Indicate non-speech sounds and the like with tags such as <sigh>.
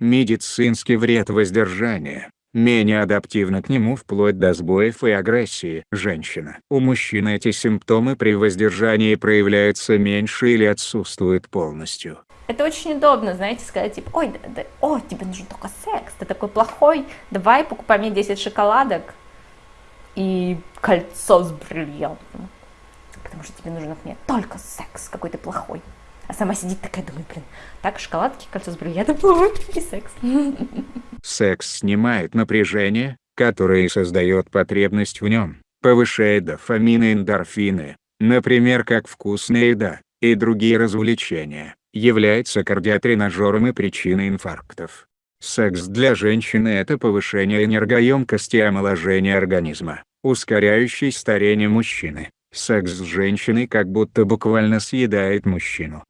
Медицинский вред воздержания менее адаптивна к нему вплоть до сбоев и агрессии. Женщина. У мужчин эти симптомы при воздержании проявляются меньше или отсутствуют полностью. Это очень удобно, знаете, сказать, типа, ой, да, да, о, тебе нужен только секс, ты такой плохой, давай покупай мне 10 шоколадок и кольцо с бриллиантом, потому что тебе нужен от меня только секс, какой ты плохой. Сама сидит такая, думает, блин, так, шоколадки, кольцо с бриллиантом, <laughs> и секс. Секс снимает напряжение, которое создает потребность в нем, повышает дофамины и эндорфины, например как вкусная еда, и другие развлечения, является кардиотренажером и причиной инфарктов. Секс для женщины – это повышение энергоемкости и омоложение организма, ускоряющий старение мужчины. Секс с женщиной как будто буквально съедает мужчину.